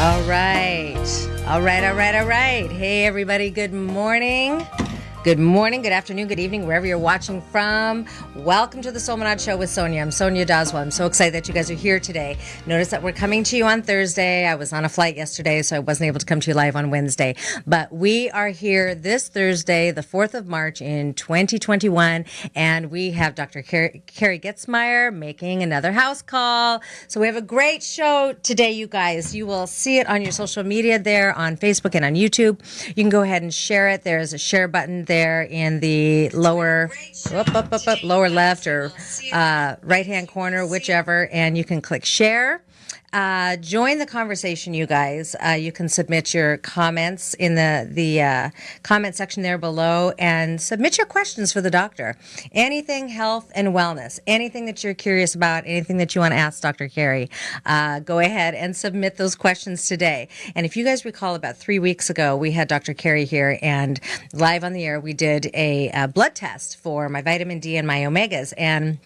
All right. All right, all right, all right. Hey, everybody, good morning. Good morning, good afternoon, good evening, wherever you're watching from. Welcome to the Soul Manad Show with Sonia. I'm Sonia Doswa. I'm so excited that you guys are here today. Notice that we're coming to you on Thursday. I was on a flight yesterday, so I wasn't able to come to you live on Wednesday. But we are here this Thursday, the 4th of March in 2021, and we have Dr. Carrie, Carrie Getzmeyer making another house call. So we have a great show today, you guys. You will see it on your social media there on Facebook and on YouTube. You can go ahead and share it. There's a share button there in the lower up, up, up, up, lower left or uh, right hand corner, whichever, and you can click share. Uh, join the conversation, you guys. Uh, you can submit your comments in the the uh, comment section there below, and submit your questions for the doctor. Anything health and wellness, anything that you're curious about, anything that you want to ask Dr. Carrie, uh, go ahead and submit those questions today. And if you guys recall, about three weeks ago, we had Dr. Carrie here, and live on the air, we did a, a blood test for my vitamin D and my omegas, and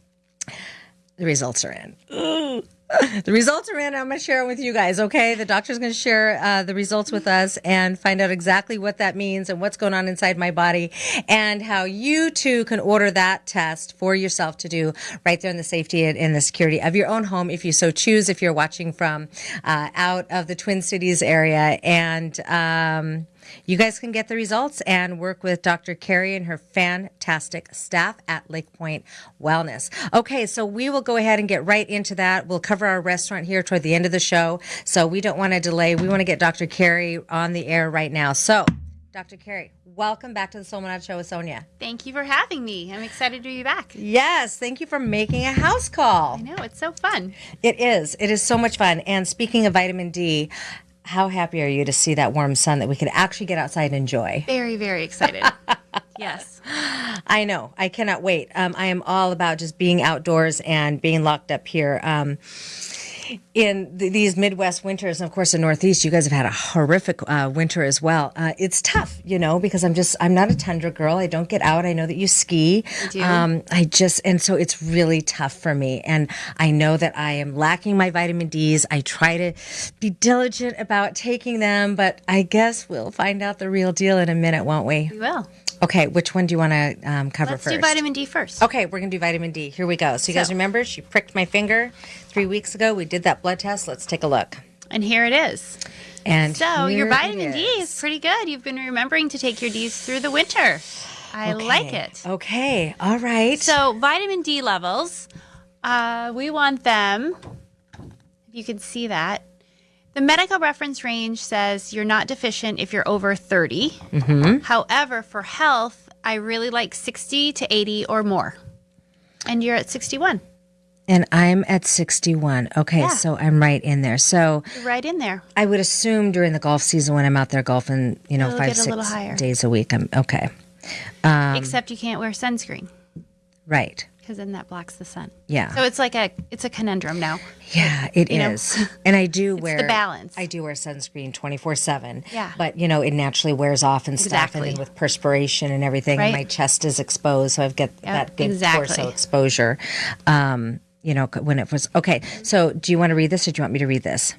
the results are in. the results are in. I'm going to share with you guys. Okay, the doctor's going to share uh, the results with us and find out exactly what that means and what's going on inside my body, and how you too can order that test for yourself to do right there in the safety and in the security of your own home, if you so choose. If you're watching from uh, out of the Twin Cities area, and um, you guys can get the results and work with Dr. Carrie and her fantastic staff at Lake Point Wellness. Okay, so we will go ahead and get right into that. We'll cover our restaurant here toward the end of the show. So we don't want to delay. We want to get Dr. Carrie on the air right now. So, Dr. Carrie, welcome back to the Soul Manad Show with Sonia. Thank you for having me. I'm excited to be back. Yes, thank you for making a house call. I know, it's so fun. It is. It is so much fun. And speaking of vitamin D, how happy are you to see that warm sun that we could actually get outside and enjoy? Very, very excited. yes. I know. I cannot wait. Um, I am all about just being outdoors and being locked up here. Um, in th- these Midwest winters, and of course the Northeast, you guys have had a horrific uh, winter as well. Uh, it's tough, you know, because I'm just I'm not a tundra girl. I don't get out. I know that you ski. I do. Um, I just and so it's really tough for me, and I know that I am lacking my vitamin D's. I try to be diligent about taking them, but I guess we'll find out the real deal in a minute, won't we? We will. Okay, which one do you want to um, cover Let's first? do vitamin D first. Okay, we're gonna do vitamin D. Here we go. So you guys remember she pricked my finger three weeks ago. We did that blood test. Let's take a look. And here it is. And So your it vitamin D is pretty good. You've been remembering to take your D's through the winter. I like it. Okay, all right. So vitamin D levels, uh, we want them. If you can see that, the medical reference range says you're not deficient if you're over 30. Mm-hmm. However, for health, I really like 60 to 80 or more. And you're at 61. and I'm at 61. Okay, Yeah. so I'm right in there. So You're right in there. I would assume during the golf season when I'm out there golfing, you know, It'll five, get a six higher. days a week, I'm okay. Um, Except you can't wear sunscreen Right. Because then that blocks the sun. Yeah. So it's like a it's a conundrum now. Yeah, it you know. And I do wear the balance. I do wear sunscreen 24/7. Yeah. But you know, it naturally wears off and stuff and then with perspiration and everything and Right. my chest is exposed so I've got that good exactly. torso exposure. Um, you know, when it was Okay. So, do you want to read this or do you want me to read this?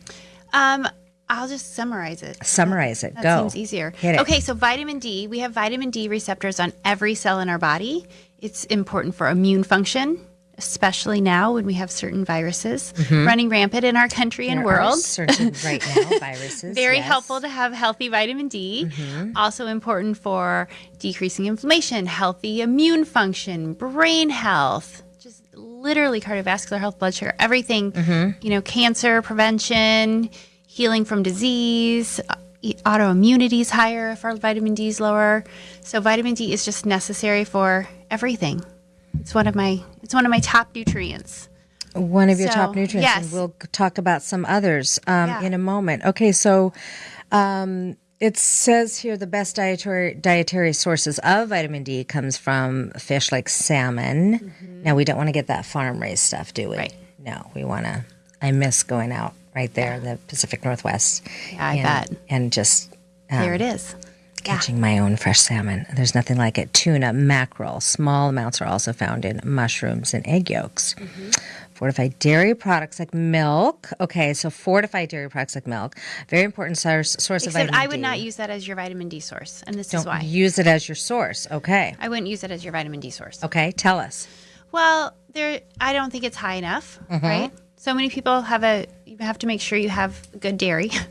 Um, I'll just summarize it. Summarize it. That Go. seems easier. Hit it. Okay, so vitamin D, we have vitamin D receptors on every cell in our body. It's important for immune function, especially now when we have certain viruses running rampant in our country and Mm-hmm. There are world. certain right now viruses. Very yes. helpful to have healthy vitamin D. Mm-hmm. Also important for decreasing inflammation, healthy immune function, brain health, just literally cardiovascular health, blood sugar, everything. Mm-hmm. You know, cancer prevention, healing from disease. uh, Autoimmunity is higher if our vitamin D is lower. So vitamin D is just necessary for everything. It's one of my it's one of my top nutrients. One of your So, top nutrients, and we'll talk about some others um, Yeah. in a moment. Okay, so um, it says here the best dietary dietary sources of vitamin D comes from fish like salmon. Now we don't want to get that farm raised stuff, do we? Mm-hmm. Right. No, we want to. I miss going out right there in the Pacific Northwest. Yeah, I and, bet. And just um, there it is. catching my own fresh salmon. There's nothing like it. Tuna, mackerel, small amounts are also found in mushrooms and egg yolks. Fortified dairy products like milk. Okay, so fortified dairy products like milk, very important source source of vitamin I would D. not use that as your vitamin D source, and this is Don't why. use it as your source. Okay. I wouldn't use it as your vitamin D source. Okay, tell us. Well, there I don't think it's high enough, Mm-hmm. right? So many people have a you have to make sure you have good dairy. a lot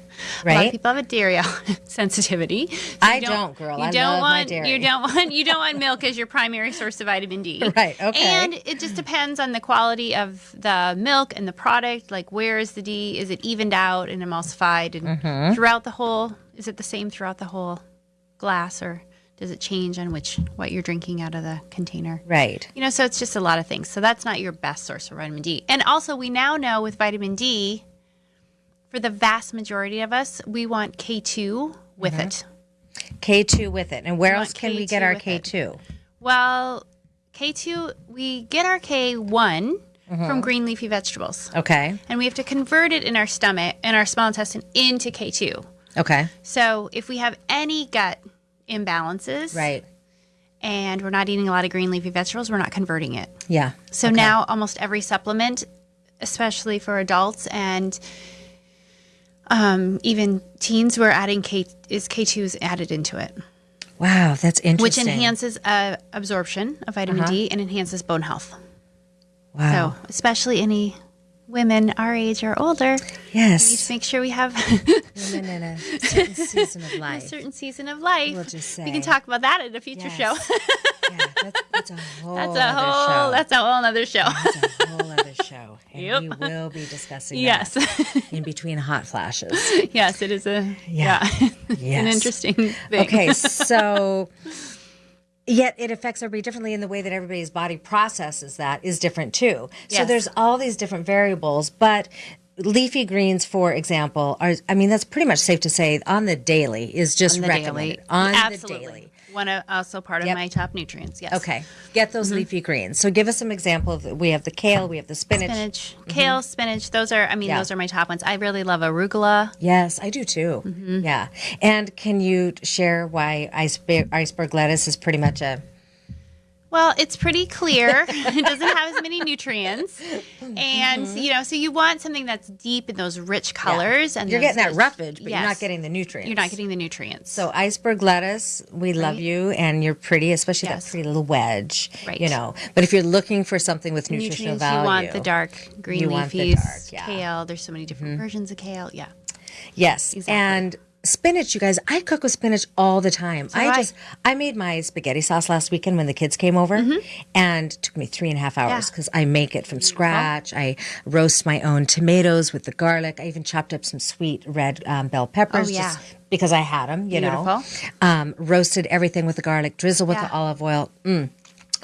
Right. of people have a dairy sensitivity. So I you don't, girl. You I don't love my want dairy. you don't want you don't want milk as your primary source of vitamin D. Right, okay. And it just depends on the quality of the milk and the product. Like where is the D? Is it evened out and emulsified and Mm-hmm. throughout the whole? Is it the same throughout the whole glass or does it change on which what you're drinking out of the container? Right. You know, so it's just a lot of things. So that's not your best source of vitamin D. And also, we now know with vitamin D, for the vast majority of us, we want K2 with Mm-hmm. it. K2 with it. And where else can we K2 get our. K2? Well, K2, we get our K1 Mm-hmm. from green leafy vegetables. Okay. And we have to convert it in our stomach, in our small intestine, into K2. Okay. So if we have any gut imbalances Right. and we're not eating a lot of green leafy vegetables, we're not converting it. Yeah. So now almost every supplement, especially for adults and um, even teens, we're adding K is K2s added into it, Wow, that's interesting. which enhances uh, absorption of vitamin D and enhances bone health. wow. So especially any women our age or older, Yes. we need to make sure we have Women in a certain season of a life. certain season of life. We'll just say. we can talk about that at a future Yes. show. yeah, that's, that's a whole that's other a whole. show. That's a whole other show. That's a whole other show. And Yep. we will be discussing yes, that in between hot flashes. yes, it is a Yeah. yeah. Yes. an interesting thing. Okay, so yet it affects everybody differently in the way that everybody's body processes that is different too. So there's all these different variables, but leafy greens, for example, are I mean that's pretty much safe to say on the daily is just the recommended daily. on Absolutely. the daily. One of, also part of Yep. my top nutrients. Yes. Okay, get those mm-hmm. leafy greens. So give us some example of we have the kale, we have the spinach. Spinach, mm-hmm. kale, spinach. Those are. I mean, Yeah. those are my top ones. I really love arugula. Yes, I do too. Mm-hmm. Yeah. And can you share why iceberg, iceberg lettuce is pretty much a Well, it's pretty clear. it doesn't have as many nutrients, and Mm-hmm. you know, so you want something that's deep in those rich colors. And you're getting that rich- roughage, but you're not getting the nutrients. You're not getting the nutrients. So iceberg lettuce, we love you, and you're pretty, especially Yes. that pretty little wedge. Right. You know, but if you're looking for something with nutritional nutrients, value, you want the dark green want the dark, yeah. Mm-hmm. kale. There's so many different versions of kale. Yeah. Yes, Exactly. and spinach. You guys, I cook with spinach all the time. I do I. just I made my spaghetti sauce last weekend when the kids came over, and it took me three and a half hours Mm-hmm. Yeah. because I make it from scratch. I roast my own tomatoes with the garlic. I even chopped up some sweet red um, bell peppers. Oh, yeah. just because I had them, you know. Um, roasted everything with the garlic, drizzle with Yeah. the olive oil. Mm.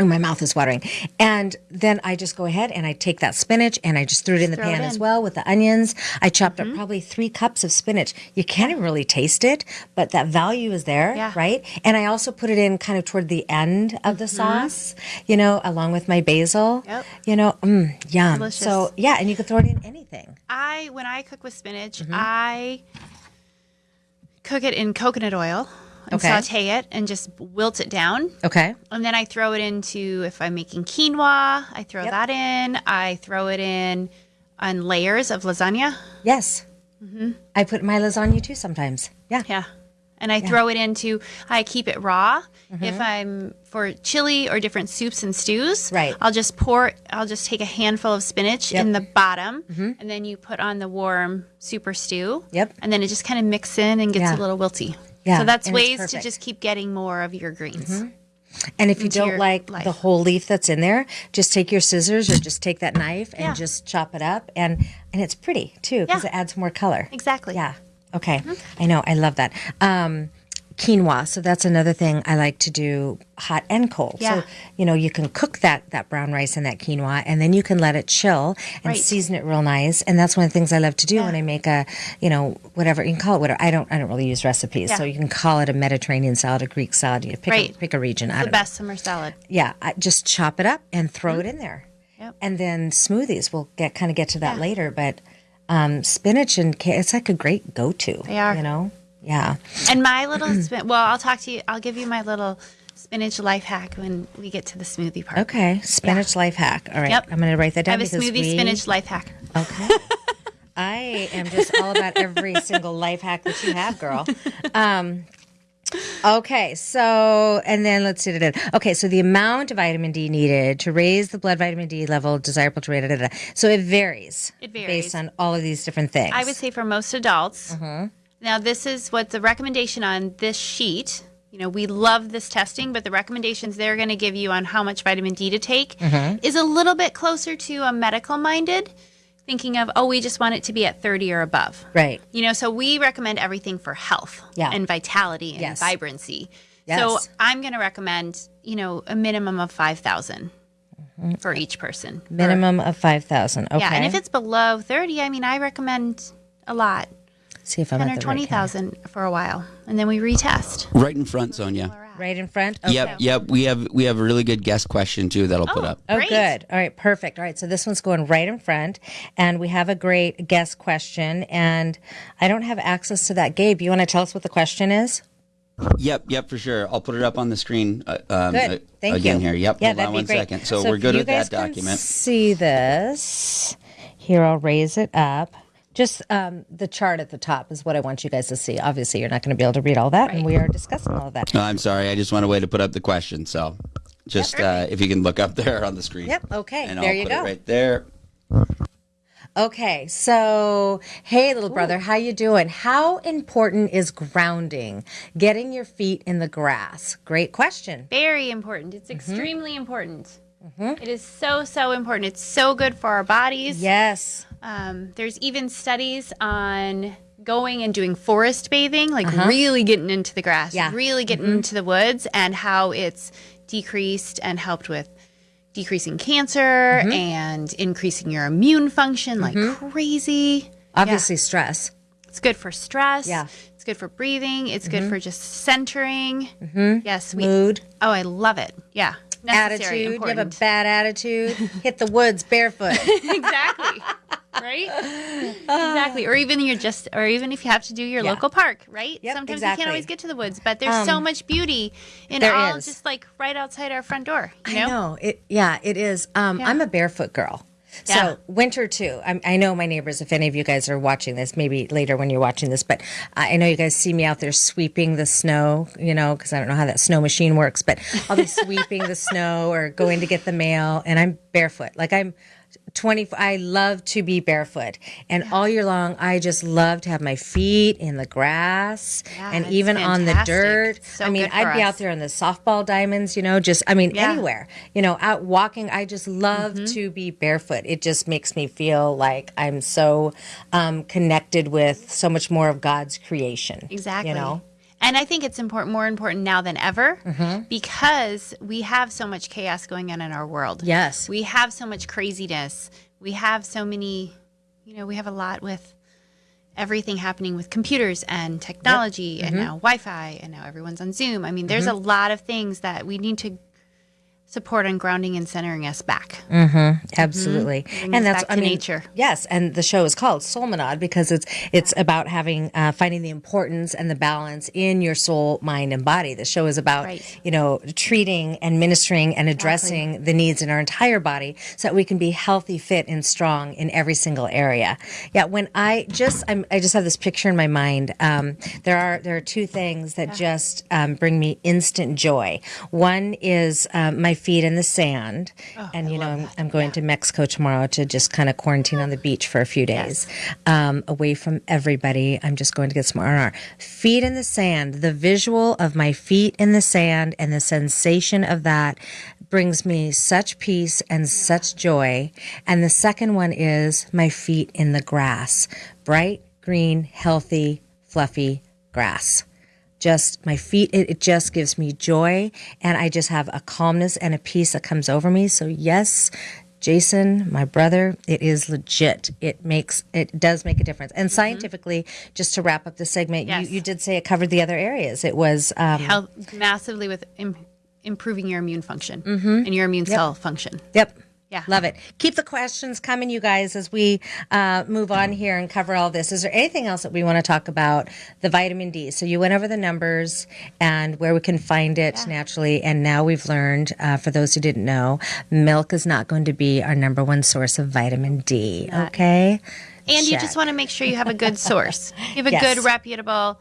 Oh, my mouth is watering. And then I just go ahead and I take that spinach and I just threw it in the pan it as well with the onions. I chopped Mm-hmm. up probably three cups of spinach. You can't even really taste it, but that value is there, Yeah. right? And I also put it in kind of toward the end of the sauce, you know, along with my basil. Mm-hmm. Yep. You know, mm, yum. Delicious. So yeah, and you can throw it in anything. I when I cook with spinach, Mm-hmm. I cook it in coconut oil and Okay. saute it and just wilt it down. Okay. And then I throw it into if I'm making quinoa, I throw Yep. that in. I throw it in on layers of lasagna. Yes. Mm-hmm. I put my lasagna too sometimes. Yeah. Yeah. And I throw it into I keep it raw. Mm-hmm. If I'm for chili or different soups and stews, Right. I'll just pour I'll just take a handful of spinach Yep. in the bottom mm-hmm. and then you put on the warm super stew. Yep. And then it just kind of mixes in and gets Yeah. a little wilty. Yeah, So that's ways to just keep getting more of your greens. And if you don't like life. the whole leaf that's in there, just take your scissors or just take that knife and Yeah. just chop it up, and and it's pretty too because Yeah. it adds more color. Exactly. Yeah. Okay. I know. I love that. Um, quinoa. So that's another thing I like to do, hot and cold. Yeah. So you know you can cook that that brown rice and that quinoa, and then you can let it chill and Right. season it real nice. And that's one of the things I love to do when I make a, you know, whatever you can call it. Whatever. I don't. I don't really use recipes, so you can call it a Mediterranean salad, a Greek salad. You pick a, Right. pick a region. I The don't know best summer salad. yeah, I just chop it up and throw it in there. Yep. And then smoothies, we'll get kind of get to that later, but um, spinach and it's like a great go-to. They are. you know. Yeah. And my little spin. Well, I'll talk to you. I'll give you my little spinach life hack when we get to the smoothie part. Okay, spinach life hack. All right, Yep. I'm going to write that down. I have a smoothie we, spinach life hack. Okay. I am just all about every single life hack that you have, girl. Um, okay, so and then let's see. da. Okay, so the amount of vitamin D needed to raise the blood vitamin D level desirable to rate. Da, da. So it varies. It varies. based on all of these different things. I would say for most adults. Mm-hmm. Now, this is what the recommendation on this sheet. You know, we love this testing, but the recommendations they're going to give you on how much vitamin D to take Mm-hmm. is a little bit closer to a medical minded thinking of, oh, we just want it to be at 30 or above. right. You know, so we recommend everything for health Yeah. and vitality and Yes. vibrancy. Yes. So I'm going to recommend, you know, a minimum of 5,000 for each person. Or- Minimum of five thousand. Okay. yeah, and if it's below 30, I mean, I recommend a lot, see if I'm 10 or the right for a while, and then we retest. Right in front, Sonia. right in front. Okay. Yep, yep. We have we have a really good guest question too that'll put up. Oh, Great. good. All right, perfect. All right, so this one's going right in front, and we have a great guest question, and I don't have access to that. Gabe, you want to tell us what the question is? Yep, yep, for sure. I'll put it up on the screen. Uh, um, Good. uh, Thank again you. here. Yep. Yeah, Hold that'd on be one great. second. So, if we're good you with guys that can document. See this here? I'll raise it up. Just um, the chart at the top is what I want you guys to see. Obviously, you're not going to be able to read all that, and we are discussing all of that. No, I'm sorry. I just want a way to put up the question. So, just uh, if you can look up there on the screen. Yep. Okay. And there I'll you put go. it right there. Okay, so hey, little brother, how you doing? How important is grounding? Getting your feet in the grass. Great question. Very important. It's Mm-hmm. extremely important. It is so, so important. It's so good for our bodies. Yes. Um, there's even studies on going and doing forest bathing, like Uh-huh. really getting into the grass, Yeah. really getting into the woods, and how it's decreased and helped with decreasing cancer Mm-hmm. and increasing your immune function like crazy. Obviously, stress. It's good for stress. Yeah. It's good for breathing. It's good for just centering. Yes. We, Mood, oh, I love it. Yeah. Necessary, attitude. You have a bad attitude. Hit the woods barefoot. exactly right exactly or even you're just or even if you have to do your Yeah. local park right Yep, sometimes exactly. we can't always get to the woods but there's so much beauty in all is. just like right outside our front door you I know, know it. Yeah, it is. Um, Yeah. I'm a barefoot girl. So Yeah. winter too. I'm, I know my neighbors. If any of you guys are watching this, maybe later when you're watching this, but I I know you guys see me out there sweeping the snow. You know, because I don't know how that snow machine works, but I'll be sweeping the snow or going to get the mail, and I'm barefoot. Like I'm 20 I love to be barefoot and all year long I just love to have my feet in the grass Yeah, and even on the dirt. So I mean, I'd be out there on the softball diamonds, you know, just I mean Yeah. anywhere. You know, out walking, I just love Mm-hmm. to be barefoot. It just makes me feel like I'm so um, connected with so much more of God's creation. exactly You know? And i think it's important more important now than ever Mm-hmm. because we have so much chaos going on in our world. Yes. we have so much craziness. We have so many you know we have a lot with everything happening with computers and technology and now wi-fi and now everyone's on zoom. I mean there's a lot of things that we need to support on grounding and centering us back Absolutely, Bring and that's I mean, nature. Yes, and the show is called Soulmanad because it's it's about having uh, finding the importance and the balance in your soul, mind, and body. The show is about Right. you know treating and ministering and addressing the needs in our entire body so that we can be healthy, fit, and strong in every single area. Yeah, when I just I'm, I just have this picture in my mind. Um, there are there are two things that just um, bring me instant joy. One is um, my feet in the sand, and you know I'm, I'm going to Mexico tomorrow to just kind of quarantine on the beach for a few days, um, away from everybody. I'm just going to get some R and R. Feet in the sand. The visual of my feet in the sand and the sensation of that brings me such peace and such joy. And the second one is my feet in the grass, bright green, healthy, fluffy grass just my feet it, it just gives me joy and i just have a calmness and a peace that comes over me. So yes jason my brother it is legit. It makes it does make a difference. And scientifically just to wrap up the segment Yes. you, you did say it covered the other areas. It was um, help massively with Im- improving your immune function and your immune cell function. Yep. Yeah. Love it. Keep the questions coming, you guys, as we uh, move on here and cover all this. Is there anything else that we want to talk about? The vitamin D. So you went over the numbers and where we can find it naturally. And now we've learned, uh, for those who didn't know, milk is not going to be our number one source of vitamin D. Okay. And you just want to make sure you have a good source. You have a Yes. good, reputable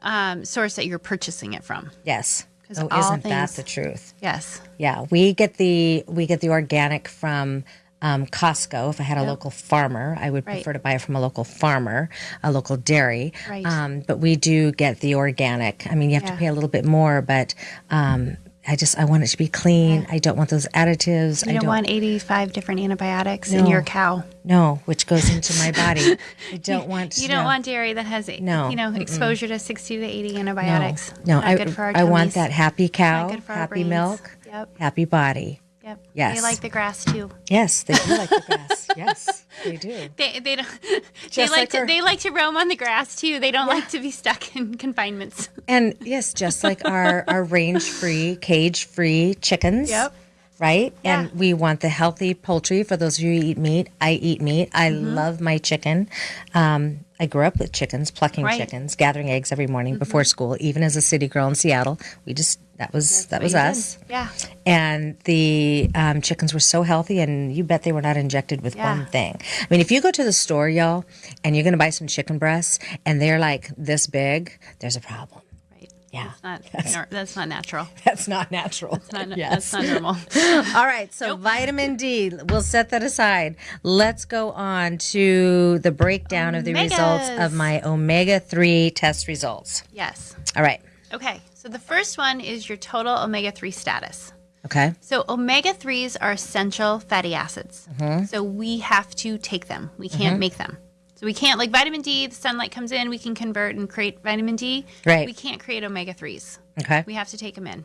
um, source that you're purchasing it from. Yes. Oh, isn't that the truth? Yes. Yeah, we get the we get the organic from um, Costco. If I had a local farmer, I would Right. prefer to buy it from a local farmer, a local dairy. Right. Um, but we do get the organic. I mean, you have to pay a little bit more, but um, I just I want it to be clean. I don't want those additives. You I don't, don't want 85 different antibiotics in your cow. no, which goes into my body. I don't want. You don't no. want dairy that has, No, you know, exposure to 60 to 80 antibiotics. No, Not I, good for our I want that happy cow, good for our happy brains. milk, Yep. happy body. Yep. Yes. They like the grass too. Yes, they do like the grass. Yes, they do. They, they don't. they Just like, like to our- they like to roam on the grass too. They don't like to be stuck in confinements. And yes, just like our, our range free, cage free chickens. Yep. Right? Yeah. And we want the healthy poultry. For those of you who eat meat, I eat meat. I Mm-hmm. love my chicken. Um, I grew up with chickens, plucking Right. chickens, gathering eggs every morning Mm-hmm. before school. Even as a city girl in Seattle, we just that was that was us. did. Yeah. And the um, chickens were so healthy, and you bet they were not injected with Yeah. one thing. I mean, if you go to the store, y'all, and you're going to buy some chicken breasts, and they're like this big, there's a problem. Right. Yeah. It's not. that's not natural. That's not natural. Not, Yes. That's not normal. All right. So vitamin D, we'll set that aside. Let's go on to the breakdown of the results of my omega 3 test results. yes. All right. Okay. So the first one is your total omega 3 status. Okay. So omega 3s are essential fatty acids. Mm-hmm. So we have to take them. We can't make them. So we can't like vitamin D, the sunlight comes in, we can convert and create vitamin D. Right. We can't create omega 3s. Okay. We have to take them in.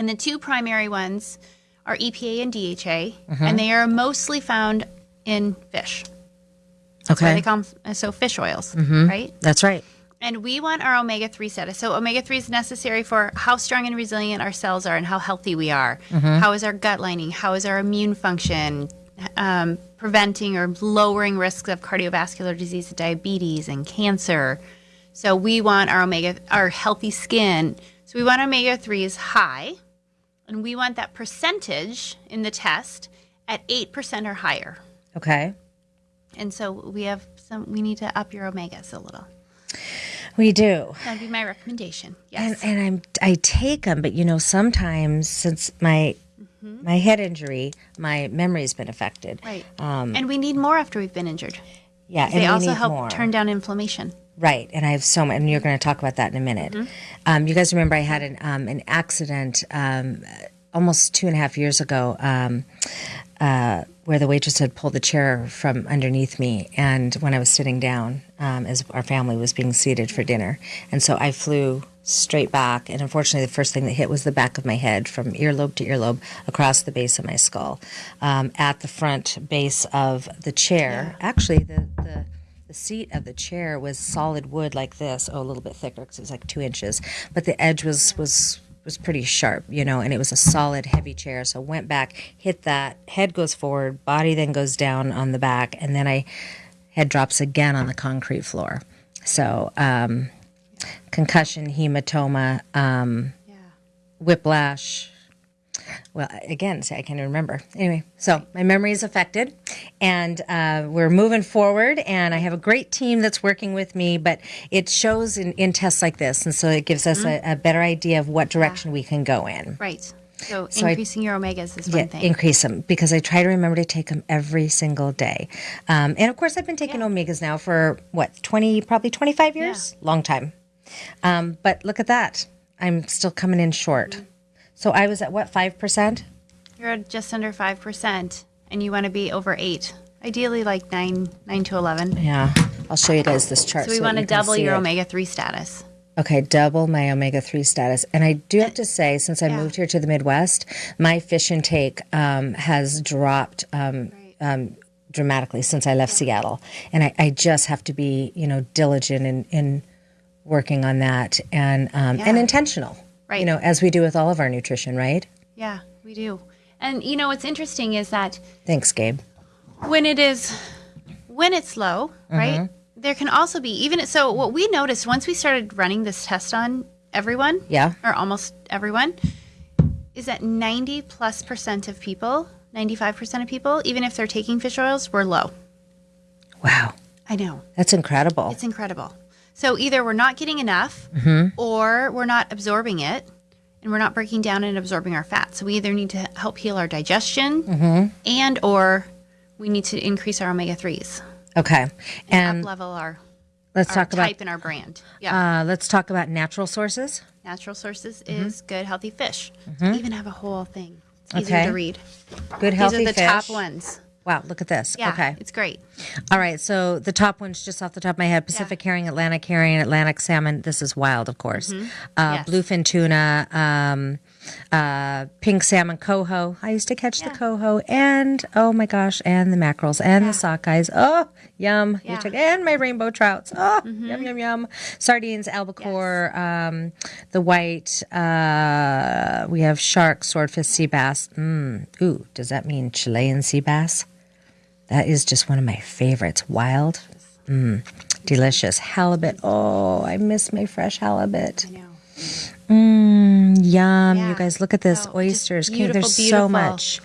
And the two primary ones are EPA and DHA, Mm-hmm. and they are mostly found in fish. Why Okay. they call them so fish oils, right? That's right. And we want our omega 3 status. So, omega 3 is necessary for how strong and resilient our cells are and how healthy we are. How is our gut lining? How is our immune function? Um, preventing or lowering risks of cardiovascular disease, diabetes, and cancer. So, we want our omega, our healthy skin. So, we want omega 3s high, and we want that percentage in the test at 8% or higher. Okay. And so, we have some, we need to up your omegas a little. We do. That'd be my recommendation. Yes. And, and I'm I take them, but you know sometimes since my my head injury, my memory's been affected. Right. Um, and we need more after we've been injured. yeah, and They also help more. turn down inflammation. Right, and I have so much, and you're going to talk about that in a minute. Mm-hmm. Um, you guys remember I had an um, an accident um, almost two and a half years ago, um, uh, where the waitress had pulled the chair from underneath me, and when I was sitting down, um, as our family was being seated for dinner, and so I flew straight back, and unfortunately, the first thing that hit was the back of my head, from earlobe to earlobe, across the base of my skull, um, at the front base of the chair. Actually, the the the seat of the chair was solid wood like this, oh, a little bit thicker because it was like two inches, but the edge was was was pretty sharp, you know, and it was a solid, heavy chair. So went back, hit that, head goes forward, body then goes down on the back, and then I head drops again on the concrete floor. So um, concussion, hematoma, um, Yeah. whiplash. Well, again, see, I can't even remember. Anyway, so my memory is affected, and uh, we're moving forward. And I have a great team that's working with me, but it shows in, in tests like this, and so it gives us a, a better idea of what direction we can go in. Right. So, I- increasing your omegas is Yeah, one thing. increase them because I try to remember to take them every single day. Um, and of course, I've been taking omegas now for what twenty, probably twenty five years, long time. Um, but look at that, I'm still coming in short. Mm-hmm. So I was at what five percent? You're at just under 5%, and you want to be over 8. Ideally, like 9, 9 to 11. Yeah, I'll show you guys this chart. So, we that want to you double your it. omega 3 status. Okay, double my omega 3 status. And I do have to say, since I Yeah. moved here to the Midwest, my fish intake um, has dropped um, um, dramatically since I left Seattle. And I, I just have to be, you know, diligent in, in working on that and, um, and Yeah. Intentional. You know, as we do with all of our nutrition, right? Yeah, we do. And you know what's interesting is that Thanks, Gabe. when it is when it's low, mm-hmm. right? There can also be even so what we noticed once we started running this test on everyone, Yeah. or almost everyone, is that 90 plus percent of people, 95% of people, even if they're taking fish oils, were low. Wow. I know. That's incredible. It's incredible. So either we're not getting enough Mm-hmm. or we're not absorbing it and we're not breaking down and absorbing our fat. So we either need to help heal our digestion Mm-hmm. and or we need to increase our omega 3s okay. up And level our, let's talk about type in our brand. Yeah. uh, let's talk about natural sources. Natural sources Mm-hmm. is good healthy fish. We even have a whole thing. It's easier Okay. to read. Good healthy fish. These are the fish. top ones. Wow, look at this. Yeah. Okay. It's great. All right. So the top ones, just off the top of my head, Pacific herring, Atlantic herring, Atlantic salmon. This is wild, of course. Uh, Mm-hmm. Yes. Bluefin tuna, um, uh, pink salmon, coho. I used to catch the coho, and oh my gosh, and the mackerels and the sockeyes. Oh, yum! You Yeah. took and my rainbow trouts. Oh, yum yum yum. Sardines, albacore, um, the white. Uh, we have shark, swordfish, sea bass. Mm. Ooh, does that mean Chilean sea bass? That is just one of my favorites. Wild. Mm, delicious. Halibut. Oh, I miss my fresh halibut. I know. Mm, yum. Yeah. You guys, look at this. Oh, Oysters. Can- beautiful, There's so much.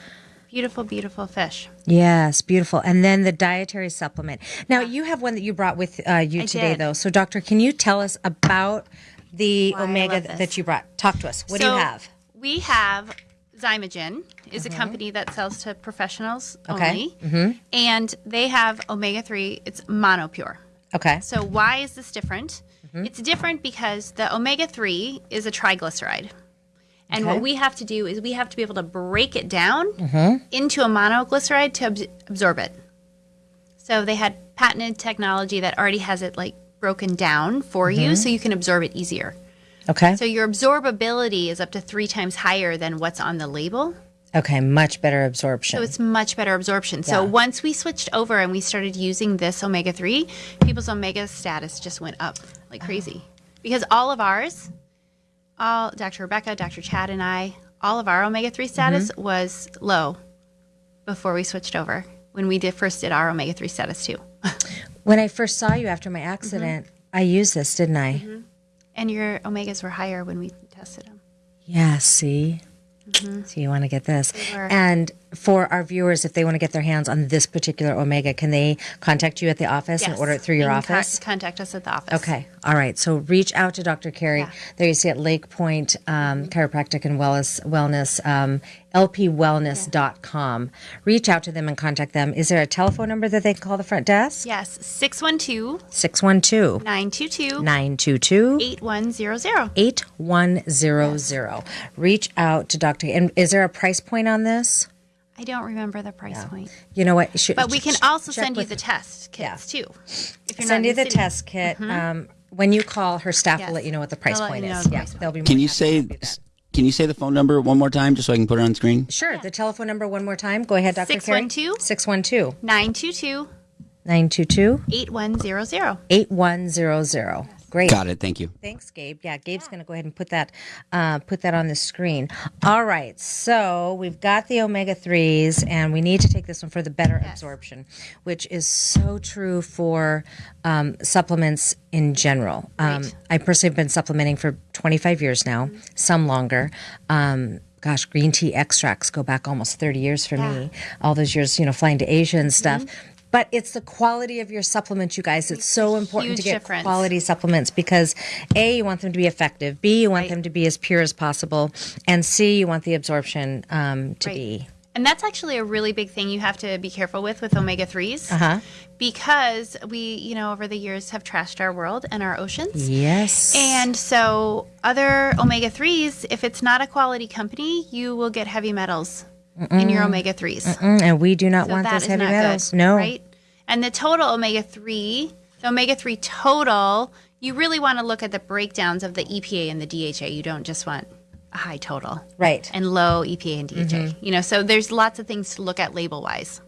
Beautiful, beautiful fish. Yes, beautiful. And then the dietary supplement. Now, you have one that you brought with uh, you I today, did. though. So, doctor, can you tell us about the Why omega love th- this. that you brought? Talk to us. What do you have? We have Xymogen is a company that sells to professionals Okay. only. Mm-hmm. And they have omega 3, it's monopure. Okay. So why is this different? Mm-hmm. It's different because the omega 3 is a triglyceride. And Okay. what we have to do is we have to be able to break it down mm-hmm. into a monoglyceride to abs- absorb it. So they had patented technology that already has it like broken down for you so you can absorb it easier. Okay. So your absorbability is up to three times higher than what's on the label. okay. Much better absorption. So it's much better absorption. So Yeah. once we switched over and we started using this omega 3, people's omega status just went up like crazy. Because all of ours, all Dr. Rebecca, Dr. Chad, and I, all of our omega 3 status Mm-hmm. was low before we switched over when we did first did our omega 3 status too. when I first saw you after my accident, I used this, didn't I? And your omegas were higher when we tested them. Yeah, see? Mm-hmm. So you want to get this. were. And for our viewers, if they want to get their hands on this particular Omega, can they contact you at the office and order it through your You can con- office? contact us at the office. Okay. All right. So reach out to Dr. Carrie. Yeah. There you see at Lake Point um, Chiropractic and Wellness, wellness um, lpwellness.com. Reach out to them and contact them. Is there a telephone number that they can call the front desk? Yes, 612 612 922 922 8100. 8100. Reach out to Dr. And is there a price point on this? I don't remember the price point. You know what? Should, But we can ch- also check send you with- the test kits too. If you're send not you the city. test kit. Um, when you call, her staff will Yes. let you know what the price They'll let point you know is. the Yeah, price point. they'll be. More Can you happy to say help that. can you say the phone number one more time just so I can put it on screen? Sure. The telephone number one more time. Go ahead, Dr. 612? 612 922 922 8100. 8100. Great. Got it. Thank you. Thanks, Gabe. Yeah, Gabe's going to go ahead and put that uh, put that on the screen. All right, so we've got the omega threes, and we need to take this one for the better absorption, which is so true for um, supplements in general. Um, Right. I personally have been supplementing for 25 years now, some longer. Um, gosh, green tea extracts go back almost 30 years for me. All those years, you know, flying to Asia and stuff. But it's the quality of your supplements, you guys. It's so important to get difference. quality supplements because A, you want them to be effective, B, you want Right. them to be as pure as possible, and C, you want the absorption um, to Right. be. And that's actually a really big thing you have to be careful with with omega 3s. Uh-huh. Because we, you know, over the years have trashed our world and our oceans. Yes. And so, other omega 3s, if it's not a quality company, you will get heavy metals in your omega 3s. Mm, and we do not So want those heavy metals. good, no. Right? And the total omega 3, the omega 3 total, you really want to look at the breakdowns of the EPA and the DHA. You don't just want a high total Right. and low EPA and DHA. Mm-hmm. You know, so there's lots of things to look at label wise.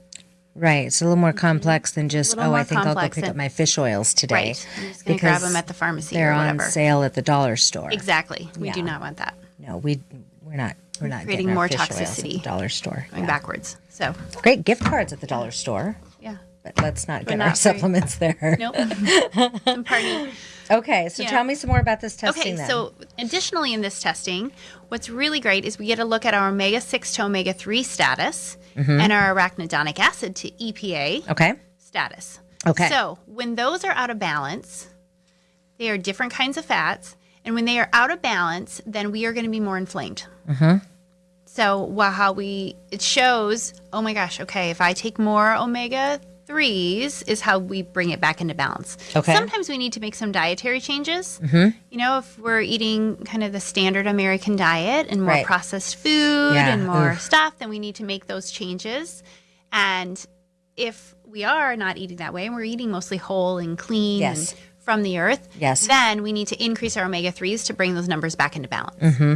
Right. It's a little more complex than just, oh, I think I'll go pick up my fish oils today. Right. I'm just going to grab them at the pharmacy They're on sale at the dollar store. Exactly. We do not want that. No, we we're not We're not creating more oils at the toxicity dollar store. going Yeah. backwards. So, Great gift cards at the dollar store, yeah. but let's not get not our very- supplements there. Nope. Some party. Okay, so Yeah. tell me some more about this testing Okay, then. so additionally in this testing, what's really great is we get a look at our omega 6 to omega 3 status Mm-hmm. and our arachidonic acid to EPA okay. status. Okay. So when those are out of balance, they are different kinds of fats. And when they are out of balance, then we are going to be more inflamed. Mm-hmm. So while how we it shows, oh my gosh, okay, if I take more omega threes, is how we bring it back into balance. Okay. Sometimes we need to make some dietary changes. Mm-hmm. You know, if we're eating kind of the standard American diet and more Right. processed food Yeah, and more oof. stuff, then we need to make those changes. And if we are not eating that way and we're eating mostly whole and clean Yes. and from the earth, Yes. then we need to increase our omega 3s to bring those numbers back into balance. Mm-hmm.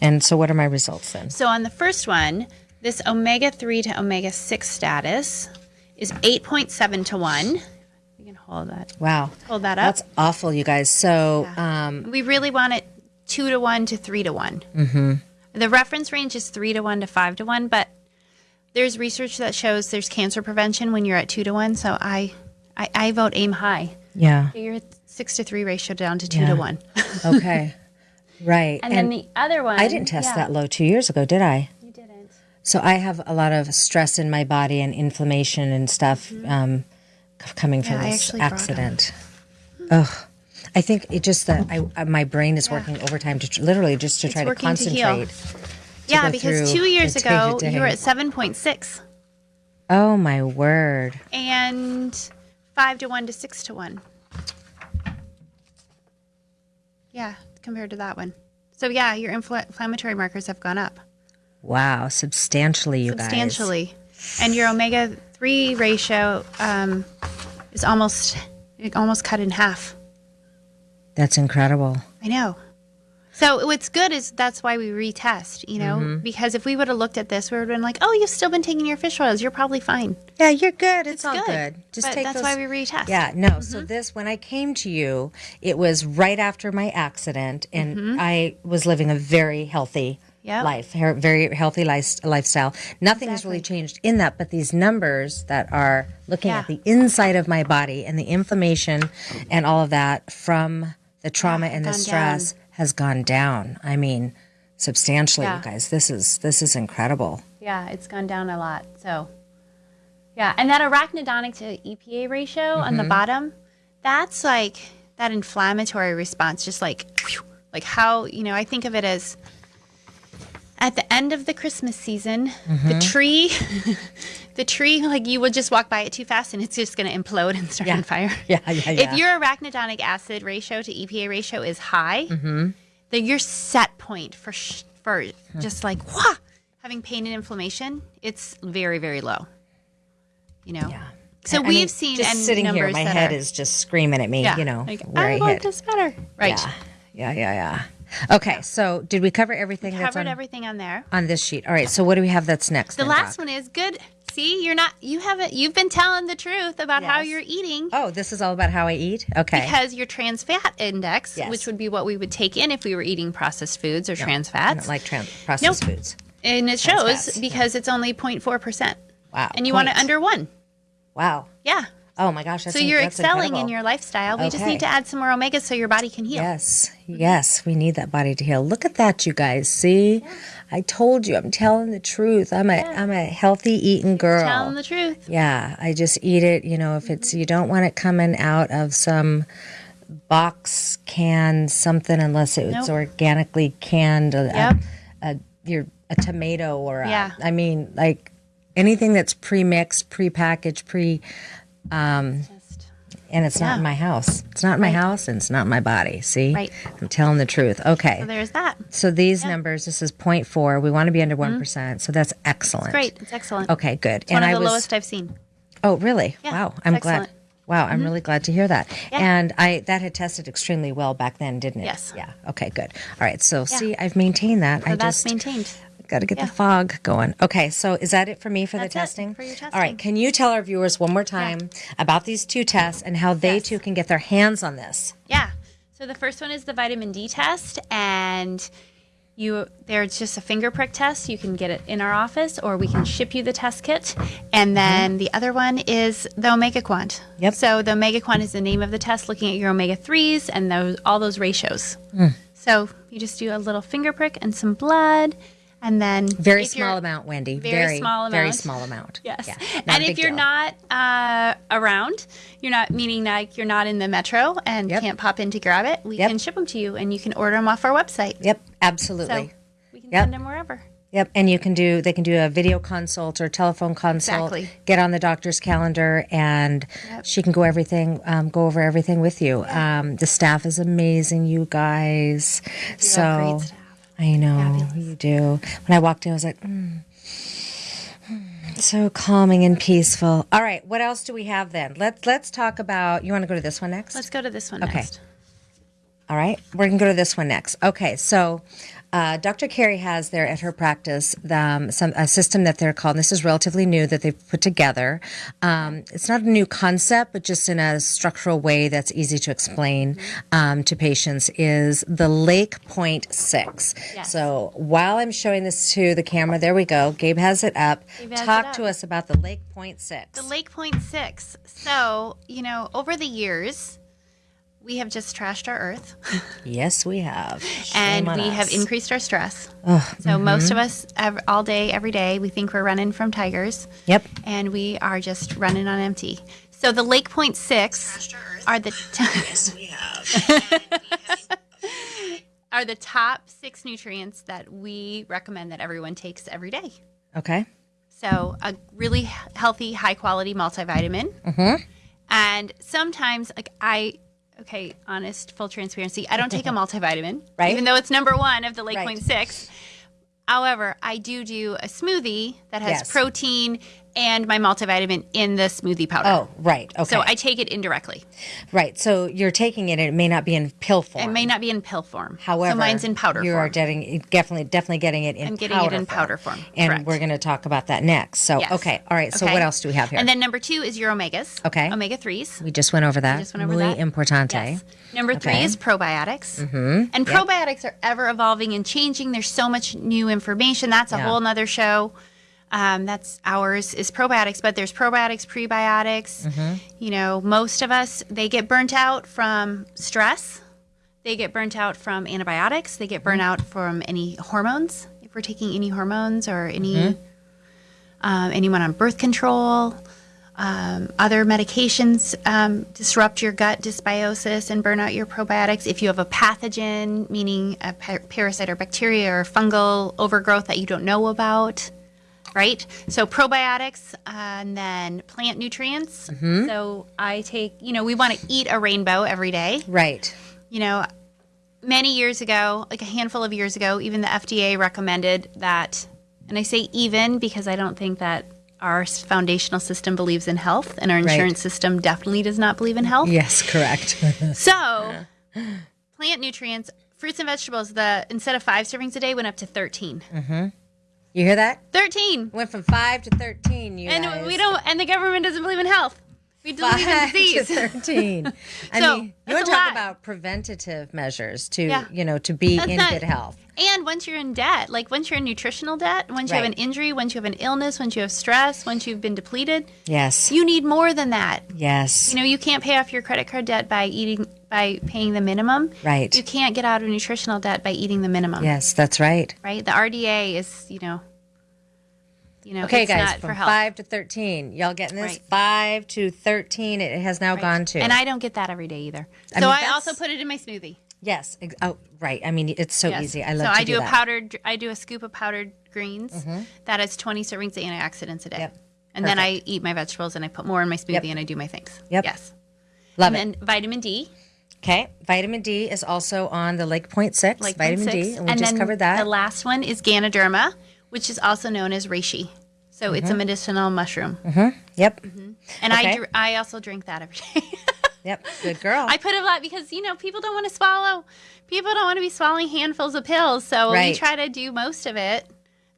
And so, what are my results then? So on the first one, this omega 3 to omega 6 status is 8.7 to 1. You can hold that. Wow, Hold that up. that's awful, you guys. So, um, we really want it 2 to 1 to 3 to one Mm-hmm. The reference range is 3 to 1 to 5 to 1, but there's research that shows there's cancer prevention when you're at 2 to 1. So I, I, I vote aim high. yeah, Get your 6 to 3 ratio down to 2 Yeah. to 1. okay, right. And, then the other one. I didn't test yeah, that low two years ago, did I? You didn't. So I have a lot of stress in my body and inflammation and stuff um, coming from Mm-hmm. Yeah, this actually brought 'em. accident. Ugh. I think it just that I, I my brain is working overtime to tr- literally just to try to working to heal. concentrate. Yeah, because two years ago you were at 7.6 Oh my word! and 5 to 1 to 6 to 1. Yeah, compared to that one. So yeah, your infl- inflammatory markers have gone up Wow, substantially, you guys. substantially, and your omega three ratio um, is almost it almost cut in half. That's incredible. I know. So what's good is that's why we retest, you know, Mm-hmm. because if we would have looked at this, we would have been like, oh, you've still been taking your fish oils, you're probably fine. Yeah, you're good. It's, all good. good. Just But take that's those- why we retest. Yeah, no. So this, when I came to you, it was right after my accident, and I was living a very healthy Mm-hmm. Yep. life, very healthy life, lifestyle. Nothing has really changed in that, but these numbers that are looking at the inside of my body and the inflammation and all of that from the trauma and the gone stress has gone down. I mean, substantially, Yeah. you guys. This is this is incredible. Yeah, it's gone down a lot. So, yeah, and that arachidonic to EPA ratio on Mm-hmm. the bottom, that's like that inflammatory response, just like, whew, like how you know I think of it as at the end of the Christmas season, Mm-hmm. the tree, the tree, like you will just walk by it too fast and it's just going to implode and start on fire. Yeah, yeah, yeah. If your arachidonic acid ratio to EPA ratio is high, Mm-hmm. then your set point for sh- for just like wah, having pain and inflammation, it's very very low. You know. Yeah. So I we've mean, seen just and sitting here, my head are- is just screaming at me. yeah, You know like, where I I, want hit. this better. Right. Yeah, yeah, yeah, yeah. Okay, so did we cover everything that's Covered on, everything on there. on this sheet? All right, so what do we have that's next? The then, last Doc? one is good. See, you're not. You haven't. You've been telling the truth about how you're eating. Oh, this is all about how I eat. Okay. Because your trans fat index, Yes. which would be what we would take in if we were eating processed foods or trans I fats, don't like trans- processed Nope. foods. and it trans shows fats, because it's only 0.4 percent. Wow. and you want it under one. Wow. Yeah. Oh my gosh. That's so you're excelling incredible. in your lifestyle. We just need to add some more omegas so your body can heal. Yes, yes, we need that body to heal. Look at that, you guys. See, I told you, I'm telling the truth. I'm a am a healthy eating girl. Telling the truth. Yeah, I just eat it. You know, if it's you don't want it coming out of some box can something unless it's Nope. organically canned. A, Yep. a, a, your a tomato or a, Yeah. I mean, like anything that's pre-mixed, pre-packaged, pre, Just, and it's not in my house. It's not in my house, and it's not in my body. See, Right. I'm telling the truth. Okay, so there's that. so these numbers, this is 0.4. We want to be under one so that's excellent. Mm-hmm. Great. It's excellent. Okay, good. One and of I the was lowest I've seen. Oh, really? Yeah, wow. I'm excellent. glad. Wow, I'm really glad to hear that. Yeah. And I that had tested extremely well back then, didn't it? Yes. Yeah. Okay, good. All right. So see, I've maintained that. I that's just maintained. Got to get yeah. the fog going. Okay, so is that it for me for That's the testing? for your testing. All right. Can you tell our viewers one more time about these two tests and how they Yes. too can get their hands on this? Yeah. So the first one is the vitamin D test, and You there's just a finger prick test. You can get it in our office, or we can ship you the test kit. And mm-hmm. then the other one is the Omega Quant. Yep. So the Omega Quant is the name of the test, looking at your omega threes and those all those ratios. Hmm. So you just do a little finger prick and some blood, and then Very small amount, Wendy. Very small amount. Very small amount. Yes. Yeah, and if you're deal. not uh, around, you're not meaning like you're not in the metro and Yep. can't pop in to grab it, we Yep. can ship them to you and you can order them off our website. Yep, So absolutely. we can Yep. send them wherever. Yep, and you can do they can do a video consult or telephone consult. Exactly. Get on the doctor's calendar, and Yep. she can go everything um, go over everything with you. Um, the staff is amazing, you guys. so great staff. I know you do. When I walked in, I was like. Mm. mm, So calming and peaceful. All right, what else do we have then? Let's let's talk about. You want to go to this one next? Let's go to this one Okay. next. All right, we're going to go to this one next. Okay, so uh, Dr. Carrie has there at her practice um, some a system that they're called. And this is relatively new that they've put together. Um, it's not a new concept, but just in a structural way that's easy to explain um, to patients. Is the Lake Point Six? Yes. So while I'm showing this to the camera, there we go. Gabe has it up. Has Talk it to us about the Lake Point Six. The Lake Point Six. So, you know, over the years, we have just trashed our earth yes, we have. and Shame on we have increased our stress. so, mm-hmm. most of us, ev- all day, every day, we think we're running from tigers. Yep. and we are just running on empty. So the Lake Point Six are the are the top six nutrients that we recommend that everyone takes every day. Okay. So a really healthy, high quality multivitamin, mm-hmm. and sometimes like I. Okay, honest, full transparency. I don't take a multivitamin, Right. Even though it's number one of the Lake Right. Point Six. However, I do do a smoothie that has Yes. protein and my multivitamin in the smoothie powder. Oh, right. Okay. So I take it indirectly. Right. So you're taking it, and it may not be in pill form. It may not be in pill form. However, so mine's in powder You form. are getting definitely definitely getting it in. I'm getting it in powder form, and correct. we're going to talk about that next. So Yes. okay, all right. So Okay. what else do we have here? And then number two is your omegas. Okay. Omega threes. we just went over that. We just went over Muy that. importante. Yes. Number three Okay. is probiotics. Mm-hmm. And probiotics are ever evolving and changing. There's so much new information. That's a Yeah. whole nother show. Um, that's ours is probiotics, but there's probiotics, prebiotics. Mm-hmm. You know, most of us they get burnt out from stress. They get burnt out from antibiotics. They get burnt Mm-hmm. out from any hormones. If we're taking any hormones or any Mm-hmm. um, anyone on birth control, um, other medications um, disrupt your gut dysbiosis and burn out your probiotics. If you have a pathogen, meaning a pa- parasite or bacteria or fungal overgrowth that you don't know about, right? So probiotics and then plant nutrients. Mm-hmm. So I take, you know, we want to eat a rainbow every day Right. you know, many years ago, like a handful of years ago, even the FDA recommended that, and I say even because I don't think that our foundational system believes in health, and our insurance system definitely does not believe in health. Yes. Correct. So, plant nutrients, fruits and vegetables, the instead of five servings a day went up to 13. Mm-hmm. You hear that? 13. Went from five to thirteen. You And guys. we don't, and the government doesn't believe in health. We believe in Five to disease. thirteen. I So, mean, you want to talk lot. about preventative measures to Yeah. you know to be That's in not- good health. And once you're in debt, like once you're in nutritional debt, once you have an injury, once you have an illness, once you have stress, once you've been depleted, Yes. you need more than that. yes. You know, you can't pay off your credit card debt by eating by paying the minimum. Right. You can't get out of nutritional debt by eating the minimum. yes. That's right. Right? The RDA is, you know, you know, Okay, it's guys, not from five to thirteen. Y'all getting this? Right. Five to thirteen. It has now gone to. And I don't get that every day either. I so mean, I that's- also put it in my smoothie. yes. Oh, right. I mean, it's so Yes. easy. I love so I do, a that. powdered I do a scoop of powdered greens mm-hmm. that has 20 servings of antioxidants a day. Yep. And then I eat my vegetables and I put more in my smoothie Yep. and I do my things. Yep. Yes. Love and it. then vitamin D, Okay. Vitamin D is also on the Lake Point Six. like vitamin 0.6. D, and we just then covered that. The last one is Ganoderma, which is also known as reishi. So it's Mm-hmm. a medicinal mushroom. yep. And Okay. I, dr- I also drink that every day. Yep. Good girl. I put a lot because, you know, people don't want to swallow. People don't want to be swallowing handfuls of pills. So Right. we try to do most of it.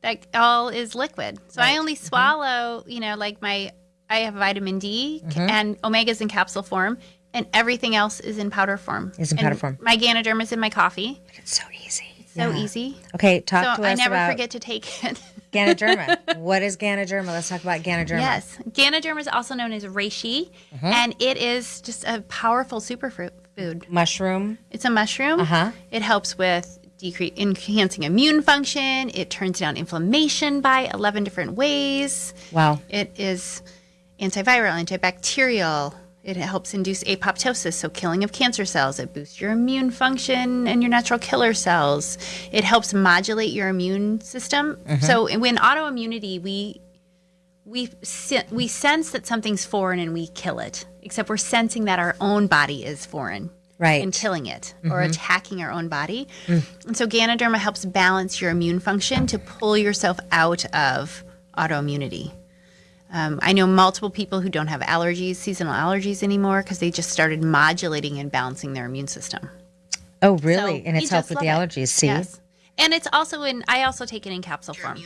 That all is liquid. So Right. I only swallow, you know, like my, I have vitamin D Mm-hmm. and omegas in capsule form. And everything else is in powder form. Is in And powder form. My Ganoderma is in my coffee. it's so easy. So easy. Okay, talk So to I us never about forget to take it. Ganoderma. what is Ganoderma? Let's talk about Ganoderma. yes. Ganoderma is also known as reishi, Mm-hmm. and it is just a powerful superfood. Food. Mushroom. It's a mushroom. Uh-huh. It helps with decrease enhancing immune function. It turns down inflammation by 11 different ways. Wow. It is antiviral, antibacterial. It helps induce apoptosis, so killing of cancer cells. It boosts your immune function and your natural killer cells. It helps modulate your immune system. Mm-hmm. So when autoimmunity, we we we sense that something's foreign and we kill it. Except we're sensing that our own body is foreign. Right. And killing it or mm-hmm. attacking our own body. Mm. And so Ganoderma helps balance your immune function to pull yourself out of autoimmunity. Um, I know multiple people who don't have allergies, seasonal allergies anymore, because they just started modulating and balancing their immune system. Oh, really? So and we it's helped with the love it. allergies. See? Yes. And it's also in, I also take it in capsule form.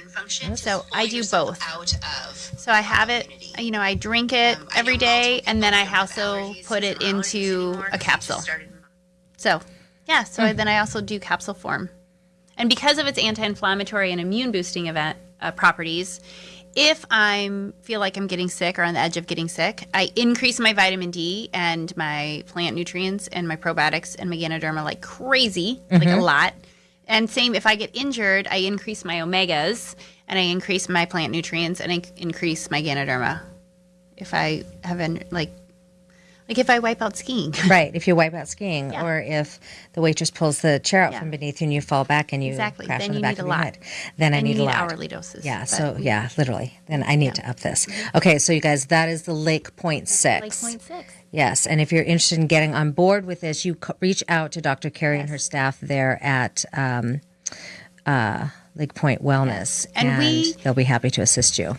So I do both. Out of So I have it, you know, I drink it every day, and then I also put it into a capsule. So, yeah, so I, then I also do capsule form. And because of its anti-inflammatory and immune boosting event uh, properties, if I'm feel like I'm getting sick or on the edge of getting sick, I increase my vitamin D and my plant nutrients and my probiotics and my Ganoderma like crazy, like a mm-hmm. lot. And same if I get injured, I increase my omegas and I increase my plant nutrients and I increase my Ganoderma. If I have an like like if I wipe out skiing. Right. If you wipe out skiing, Yeah. or if the waitress pulls the chair out Yeah. from beneath you and you fall back and you Exactly. crash Then on the you back need of a your lot. head, then I And need a need lot. hourly doses. Yeah. So yeah, literally. Then I need to up this. Okay. So you guys, that is the Lake Point Six. like point six. Yes, and if you're interested in getting on board with this, you c- reach out to Dr. Carrie and her staff there at um, uh, Lake Point Wellness, And we- they'll be happy to assist you.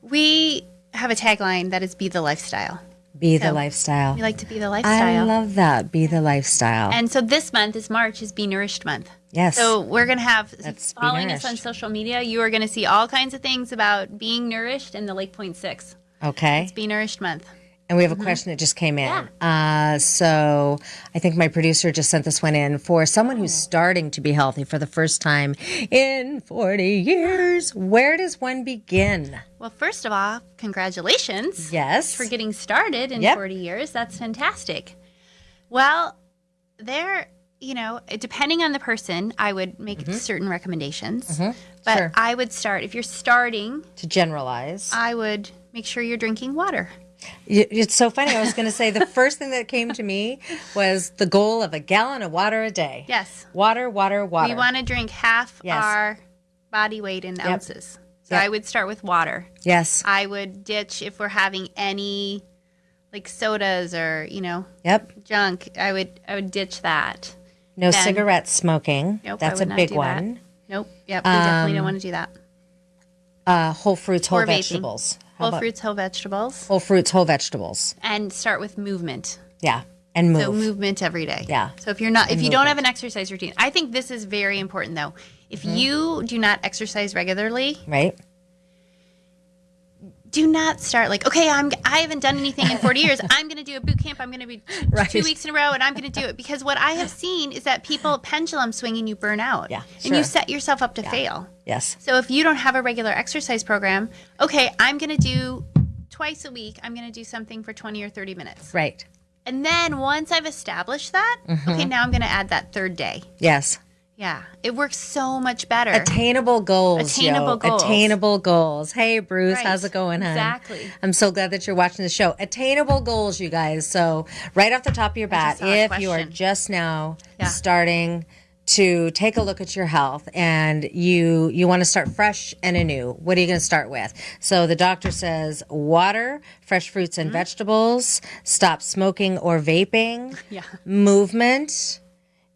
We have a tagline that is "Be the lifestyle." Be the lifestyle. We like to be the lifestyle. I love that. Be the lifestyle. and so this month is March is Be Nourished Month. yes. So we're gonna have That's following us on social media. You are gonna see all kinds of things about being nourished in the Lake Point Six. okay. It's Be Nourished Month. And we have a question that just came in. Uh, so I think my producer just sent this one in for someone who's starting to be healthy for the first time in 40 years. Where does one begin? Well, first of all, congratulations Yes. for getting started in Yep. 40 years. That's fantastic. Well, there, you know, depending on the person, I would make certain recommendations. But Mm-hmm. Sure. I would start, if you're starting, to generalize. I would make sure you're drinking water. It's so funny. I was going to say the first thing that came to me was the goal of a gallon of water a day. Yes. Water, water, water. We want to drink half Yes. our body weight in ounces. So Yep. I would start with water. yes. I would ditch if we're having any like sodas or, you know, Yep. junk. I would I would ditch that. No Then- cigarette smoking. Nope, That's a big do that. one. Nope. Yep. We definitely don't want to do that. Uh, whole fruits, whole Or vaping. How Whole about fruits, whole vegetables, Whole fruits, whole vegetables. and start with movement. Yeah. And move. So movement every day. Yeah. So if you're not, if you don't have an exercise routine, I think this is very important though. If Mm-hmm. you do not exercise regularly, right? Do not start like, okay, I'm I haven't done anything in 40 years. I'm going to do a boot camp. I'm going to be Right. two weeks in a row, and I'm going to do it because what I have seen is that people pendulum swinging you burn out. Yeah, sure. And you set yourself up to fail. Yes. So if you don't have a regular exercise program, okay, I'm going to do twice a week. I'm going to do something for 20 or 30 minutes. Right. And then once I've established that, Mm-hmm. okay, now I'm going to add that third day. Yes. Yeah, it works so much better. Attainable goals. Attainable yo. goals. Attainable goals. Hey, Bruce, Right. how's it going, hon? Exactly. I'm so glad that you're watching the show. Attainable goals, you guys. So, right off the top of your bat, just saw a if you are just now Yeah. starting to take a look at your health and you you want to start fresh and anew what are you going to start with so the doctor says water fresh fruits Mm-hmm. and vegetables stop smoking or vaping Yeah. movement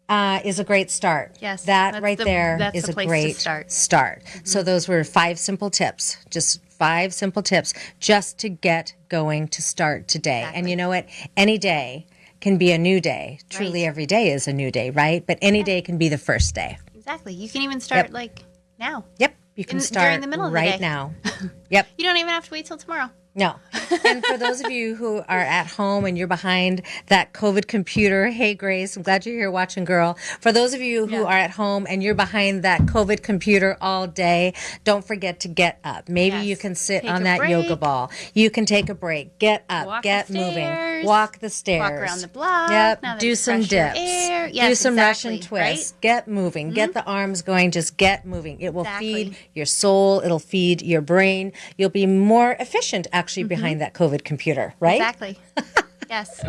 uh, is a great start. Yes, that right the- there that's a great start. start. So those were five simple tips, just five simple tips, just to get going to start today. And you know what? Any day can be a new day. Truly, every day is a new day, right? But any day can be the first day. exactly. You can even start Yep. like now. Yep, you can In- start during the middle of the right now. yep, You don't even have to wait till tomorrow. No. and for those of you who are at home and you're behind that COVID computer, hey, Grace, I'm glad you're here watching, girl. For those of you who are at home and you're behind that COVID computer all day, don't forget to get up. Maybe Yes. you can sit Take on that yoga ball. You can take a break. Get up. Walk the get moving. Walk the stairs. Walk around the block. Yep. Do some dips. Do some exactly, Russian twists. right? Get moving. Get hmm? the arms going. Just get moving. It will Exactly. feed your soul. It'll feed your brain. You'll be more efficient actually behind that COVID computer, right? Exactly. yes.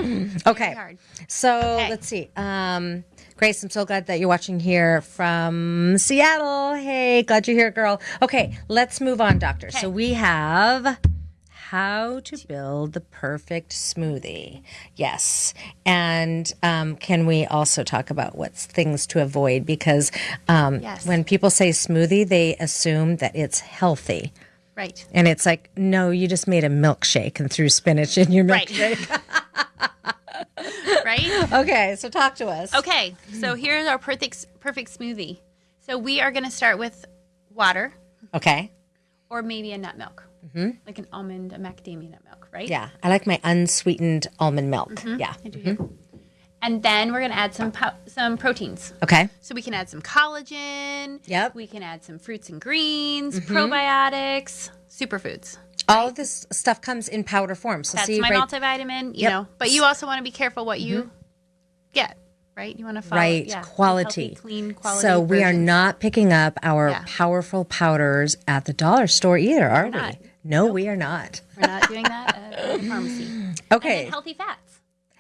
Okay. So Okay. let's see. Um, Grace, I'm so glad that you're watching here from Seattle. Hey, glad you're here, girl. Okay, let's move on, doctor. So we have how to build the perfect smoothie. Yes. And um, can we also talk about what's things to avoid? Because um, Yes. when people say smoothie, they assume that it's healthy. Right. And it's like, no, you just made a milkshake and threw spinach in your milkshake. Right. right? Okay, so talk to us. Okay. So here's our perfect perfect smoothie. So we are going to start with water Okay. or maybe a nut milk. Mm-hmm. Like an almond, a macadamia nut milk, right? Yeah, I like my unsweetened almond milk. Mm-hmm. Yeah. I do too. And then we're going to add some po- some proteins. Okay. So we can add some collagen. Yep. We can add some fruits and greens, mm-hmm. probiotics, superfoods. All of this stuff comes in powder form. So That's see my right, multivitamin, you Yep. know. But you also want to be careful what you mm-hmm. get, right? You want to follow right yeah, quality. healthy, clean quality. so we are not picking up our Yeah. powerful powders at the dollar store either, are we? not. No, we are not. We're not doing that at the pharmacy. Okay. And healthy fats.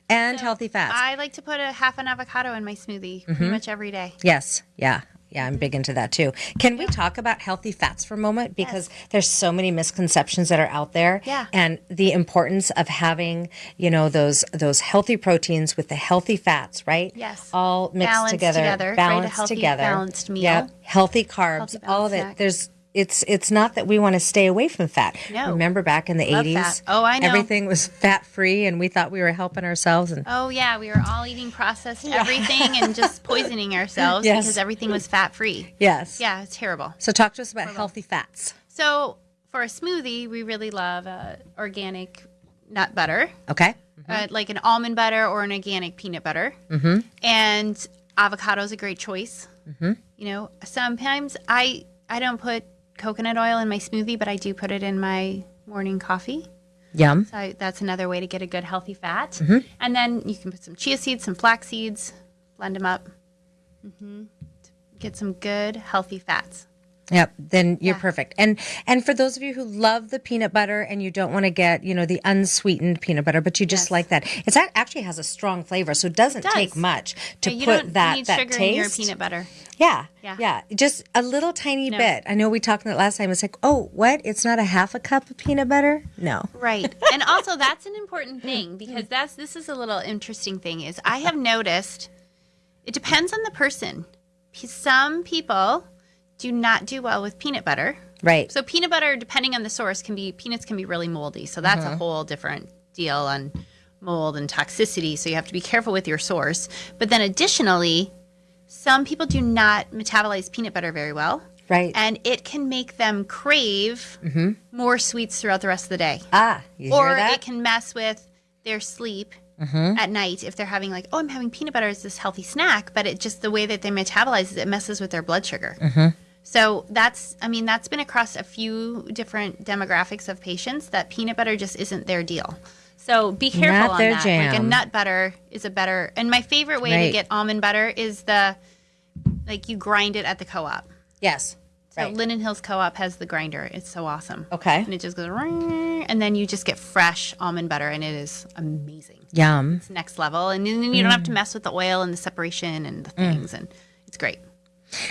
And healthy fats. I like to put a half an avocado in my smoothie Mm-hmm. pretty much every day. Yes. Yeah. Yeah, I'm big into that too. Can we talk about healthy fats for a moment? Because there's so many misconceptions that are out there. Yeah. And the importance of having, you know, those those healthy proteins with the healthy fats, right? Yes. All mixed Balanced together. together, right? Balanced healthy, together. balanced meal. Yeah. Healthy carbs, Healthy, all of it. snack. There's it's it's not that we want to stay away from fat. No. Remember back in the Love 80s? fat. Oh, I know. Everything was fat free and we thought we were helping ourselves and Oh yeah, we were all eating processed everything and just poisoning ourselves Yes. because everything was fat free. Yes. Yeah, it's terrible. So talk to us about healthy fats. So for a smoothie, we really love uh, organic nut butter, Okay? uh, like an almond butter or an organic peanut butter. Mm-hmm. And avocado is a great choice. Mm-hmm. You know, sometimes I I don't put coconut oil in my smoothie, but I do put it in my morning coffee. Yum. So that's another way to get a good healthy fat. Mm-hmm. And then you can put some chia seeds, some flax seeds, blend them up. hmm Get some good healthy fats. Yep, then you're perfect. And and for those of you who love the peanut butter and you don't want to get, you know, the unsweetened peanut butter, but you just Yes. like that. It's that actually has a strong flavor, so it doesn't does. take much to Yeah, put that need that sugar taste. in your peanut butter. Yeah, Yeah. yeah, just a little tiny No. bit. I know we talked that last time. It's like, oh, what? It's not a half a cup of peanut butter? No. Right. and also that's an important thing because that's this is a little interesting thing is I have noticed it depends on the person. Some people do not do well with peanut butter. Right. So peanut butter, depending on the source, can be peanuts can be really moldy. So that's Uh-huh. a whole different deal on mold and toxicity. So you have to be careful with your source. But then additionally, some people do not metabolize peanut butter very well. Right. And it can make them crave more sweets throughout the rest of the day. ah, you or hear that? Mm-hmm. it can mess with their sleep at night if they're having like, oh, I'm having peanut butter as this healthy snack, but it just the way that they metabolize it, it messes with their blood sugar. Mm-hmm. So that's, I mean, that's been across a few different demographics of patients that peanut butter just isn't their deal. So be careful Not on their that. Like a nut butter is a better, and my favorite way to get almond butter is the, like you grind it at the co-op. yes. So Right. Linden Hills Co-op has the grinder. It's so awesome. Okay. And it just goes, and then you just get fresh almond butter, and it is amazing. Yum. It's next level, and then you don't Mm. have to mess with the oil and the separation and the things, and it's great.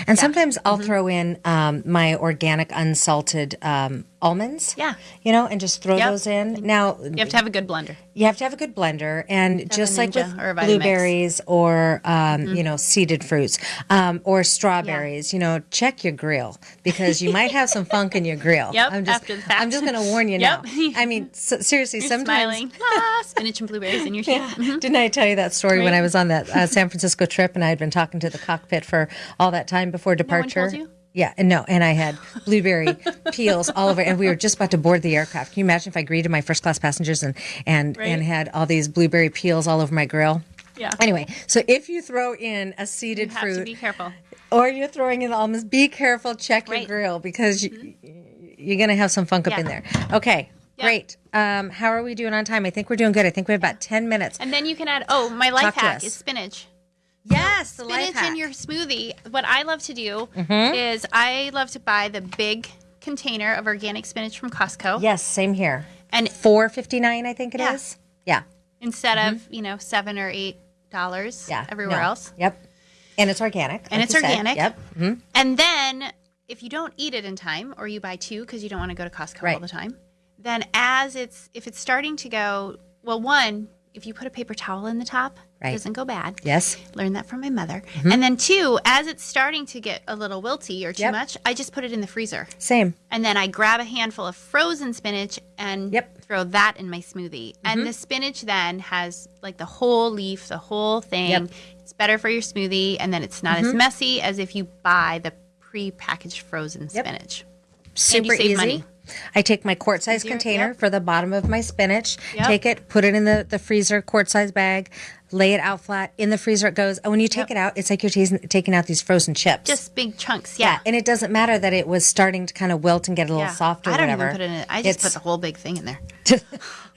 And sometimes I'll Mm-hmm. throw in um, my organic unsalted um, almonds. Yeah. You know, and just throw Yep. those in. Now, You have to have a good blender. you have to have a good blender, and just like with or blueberries or um, Mm-hmm. you know seeded fruits um, or strawberries, you know, check your grill because you might have some funk in your grill. Yep, I'm just, after the fact. I'm just going to warn you Yep. now. I mean, so, seriously, You're sometimes. smiling. Ah, spinach and blueberries in your soup. Mhm. Didn't I tell you that story when I was on that uh, San Francisco trip and I had been talking to the cockpit for all that time before departure? you? Yeah, and no, and I had blueberry peels all over, and we were just about to board the aircraft. Can you imagine if I greeted my first class passengers and and Right. and had all these blueberry peels all over my grill? Yeah. Anyway, so if you throw in a seeded to fruit be careful. or you're throwing in almonds, be careful. Check your Right. Mm-hmm. grill because you, you're gonna have some funk up in there. Okay, Yeah. great. Um, how are we doing on time? I think we're doing good. I think we have about ten minutes. And then you can add. Oh, my life Talk hack is spinach. Yes, the spinach life hack. Mm-hmm. in your smoothie. What I love to do is I love to buy the big container of organic spinach from Costco. yes, same here. And Four fifty nine, I think it is. Yeah. Yeah. instead of you know seven or eight dollars Mm-hmm. Yeah. everywhere no. else, Yep. And it's organic. and like it's you said. organic. Yep. hmm And then if you don't eat it in time, or you buy two because you don't want to go to Costco Right. all the time, then as it's if it's starting to go well, one if you put a paper towel in the top, Right. it doesn't go bad. Yes. Learned that from my mother. And then two, as it's starting to get a little wilty or too Yep. much, I just put it in the freezer. Same. And then I grab a handful of frozen spinach and Yep. Mm-hmm. throw that in my smoothie. And the spinach then has like the whole leaf, the whole thing. Yep. Mm-hmm. It's better for your smoothie. And then it's not as messy as if you buy the pre-packaged frozen spinach. Super save easy. money. I take my quart size container yep. for the bottom of my spinach, Yep. take it, put it in the, the freezer, quart size bag, lay it out flat. In the freezer it goes. And when you take Yep. it out, it's like you're tasting, taking out these frozen chips. Just big chunks. Yeah. and it doesn't matter that it was starting to kind of wilt and get a little Yeah. soft or I don't whatever. even put it in it. I just It's- put the whole big thing in there.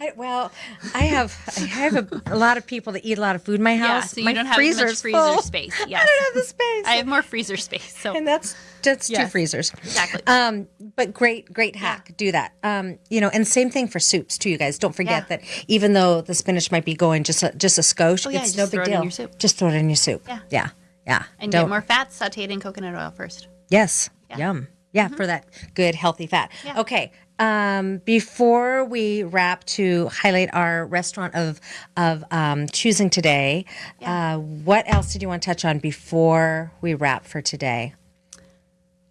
I, well, I have I have a, a lot of people that eat a lot of food in my Yeah, house. so you my don't have freezer's much freezer full. space. I don't have the space. I have more freezer space. So and that's that's two freezers. Exactly. Um, but great, great hack. Do that. Um, you know, and same thing for soups too, you guys. Don't forget Yeah. that even though the spinach might be going just a, just a skosh, Oh, yeah, it's no big deal. Just throw it in your soup. Yeah. yeah, yeah. and Don't- get more fat sauteed in coconut oil first. Yes. Yeah. Mm-hmm. Yum. Yeah, for that good healthy fat. Yeah. Okay. Um, before we wrap to highlight our restaurant of of um, choosing today, uh, what else did you want to touch on before we wrap for today?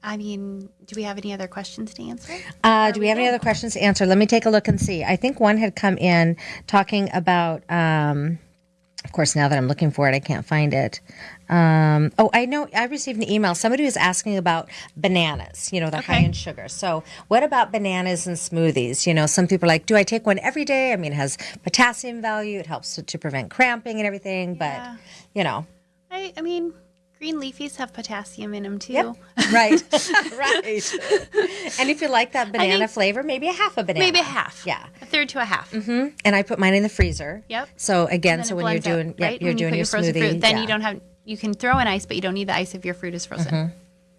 I mean, do we have any other questions to answer? Uh, do we have any other questions to answer? Let me take a look and see. I think one had come in talking about. Um, of course, now that I'm looking for it, I can't find it. Um, oh, I know. I received an email. Somebody was asking about bananas. You know, they're high in sugar. So, what about bananas and smoothies? You know, some people are like, do I take one every day? I mean, it has potassium value. It helps to, to prevent cramping and everything. Yeah. But you know, I, I mean, green leafies have potassium in them too. Yep. right, right. And if you like that banana flavor, maybe a half a banana. Maybe a half. Yeah. A third to a half. Mm-hmm. and I put mine in the freezer. Yep. So again, so when you're up, doing, yeah, right? you're When you doing put your, frozen smoothie. fruit, then yeah. you don't have. You can throw in ice, but you don't need the ice if your fruit is frozen.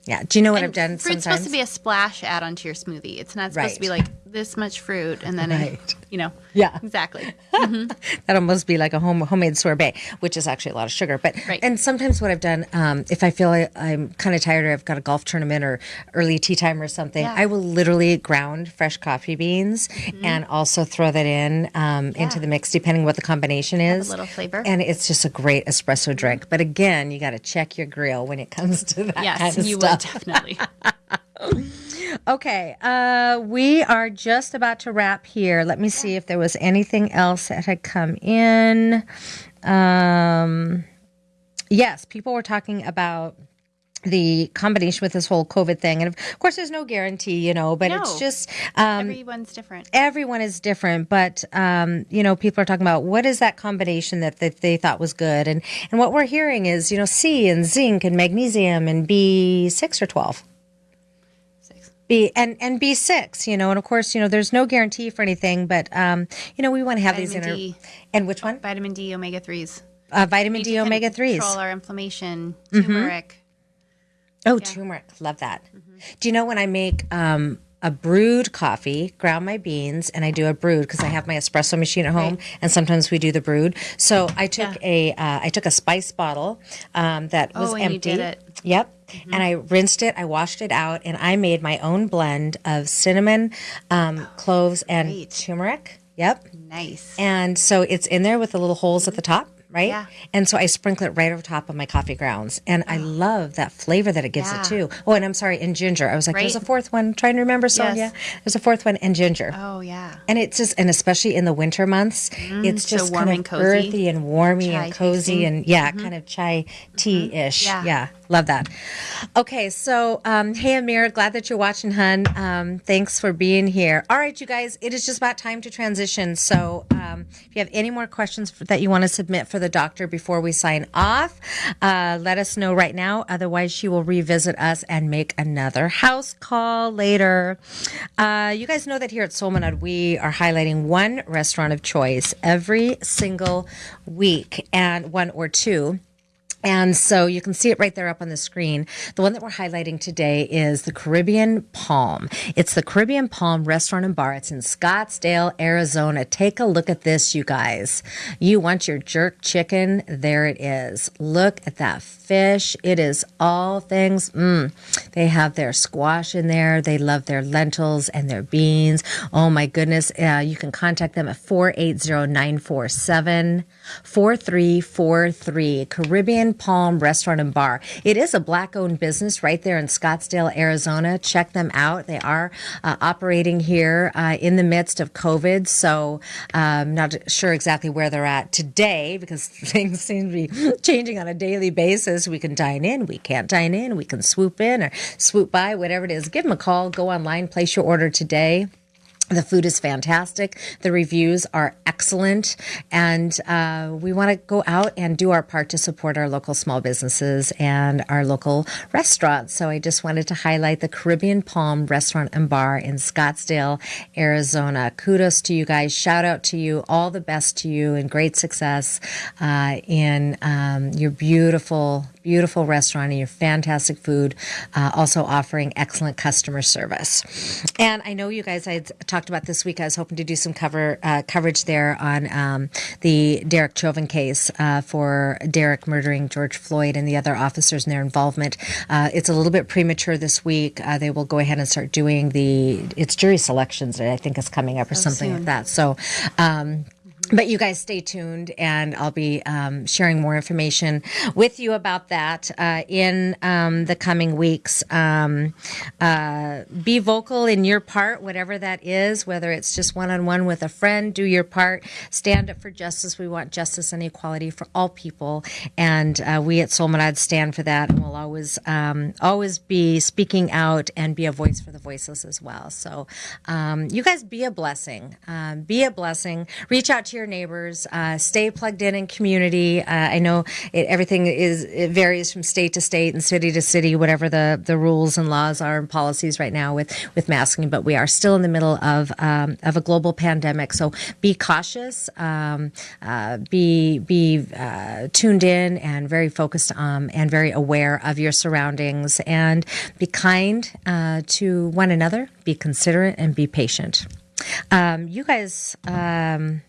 Yeah. Do you know what And I've done fruit's sometimes? supposed to be a splash add onto your smoothie. It's not supposed to be like this much fruit and then, a- Right. you know. Yeah. Exactly. That'd almost be like a home homemade sorbet, which is actually a lot of sugar. But Right. and sometimes what I've done, um, if I feel I, I'm kind of tired or I've got a golf tournament or early tea time or something, Yeah. I will literally ground fresh coffee beans and also throw that in um, into Mm-hmm. The mix, depending what the combination is. little flavor. and it's just a great espresso drink. But again, you got to check your grill when it comes to that yes, kind of you stuff. would definitely. Okay, uh, we are just about to wrap here. Let me see if there was anything else that had come in. Um, yes, people were talking about the combination with this whole COVID thing. And of course, there's no guarantee, you know, but no. it's just. Um, Everyone's different. Everyone is different. But, um, you know, people are talking about what is that combination that they, they thought was good. And, and what we're hearing is, you know, C and zinc and magnesium and B6 or 12 be and and B six you know and of course you know there's no guarantee for anything but um you know we want to have vitamin these inter- and which one vitamin d omega 3s uh, vitamin d, omega 3s control our inflammation mm-hmm. turmeric mm-hmm. oh yeah. turmeric love that mm-hmm. do you know when i make um a brewed coffee, ground my beans, and I do a brewed because I have my espresso machine at home, right. and sometimes we do the brewed. So I took yeah. a uh, I took a spice bottle um, that oh, was empty. Yep, Mm-hmm. And I rinsed it, I washed it out, and I made my own blend of cinnamon, um, cloves, and Great. turmeric. Yep. Nice. And so it's in there with the little holes at the top. Right? Yeah. And so I sprinkle it right over top of my coffee grounds. And I love that flavor that it gives Yeah. it too. Oh, and I'm sorry, and ginger. I was like, there's a fourth one. trying to remember, Sonia. There's a fourth one, and ginger. Oh yeah. And it's just, and especially in the winter months, it's just so warm kind and of cozy. earthy and warmy Chai and cozy tasting. and yeah, kind of chai tea ish. Yeah. yeah, love that. Okay, so um, hey Amir, glad that you're watching, hun. Um, thanks for being here. All right, you guys, it is just about time to transition. So um, if you have any more questions for, that you want to submit for the doctor before we sign off, uh, let us know right now. Otherwise, she will revisit us and make another house call later. Uh, you guys know that here at Solmanad, we are highlighting one restaurant of choice every single week, and one or two. And so you can see it right there up on the screen. The one that we're highlighting today is the Caribbean Palm. It's the Caribbean Palm Restaurant and Bar. It's in Scottsdale, Arizona. Take a look at this, you guys. You want your jerk chicken? There it is. Look at that fish. It is all things. Mm. They have their squash in there. They love their lentils and their beans. Oh my goodness. Uh, you can contact them at 480 947 4343 Caribbean Palm Restaurant and Bar. It is a black owned business right there in Scottsdale, Arizona. Check them out. They are uh, operating here uh, in the midst of COVID. So I'm not sure exactly where they're at today because things seem to be changing on a daily basis. We can dine in, we can't dine in, we can swoop in or swoop by, whatever it is. Give them a call, go online, place your order today. The food is fantastic. The reviews are excellent. And uh, we want to go out and do our part to support our local small businesses and our local restaurants. So I just wanted to highlight the Caribbean Palm Restaurant and Bar in Scottsdale, Arizona. Kudos to you guys. Shout out to you. All the best to you and great success uh, in um, your beautiful, beautiful restaurant and your fantastic food. Uh, also offering excellent customer service. And I know you guys, I talked about this week. I was hoping to do some cover uh, coverage there on um, the Derek Chauvin case uh, for Derek murdering George Floyd and the other officers and their involvement. Uh, it's a little bit premature this week. Uh, they will go ahead and start doing the it's jury selections that I think is coming up or something like that. So. Um, but you guys stay tuned and I'll be um, sharing more information with you about that uh, in um, the coming weeks. Um, uh, be vocal in your part, whatever that is, whether it's just one on one with a friend, do your part. Stand up for justice. We want justice and equality for all people. And uh, we at Solmanad stand for that and we'll always, um, always be speaking out and be a voice for the voiceless as well. So um, you guys be a blessing. Um, be a blessing. Reach out to your neighbors. Uh, stay plugged in in community. Uh, I know it, everything is it varies from state to state and city to city, whatever the, the rules and laws are and policies right now with with masking. But we are still in the middle of um, of a global pandemic, so be cautious. Um, uh, be be uh, tuned in and very focused um, and very aware of your surroundings, and be kind uh, to one another. Be considerate and be patient. Um, you guys. Um,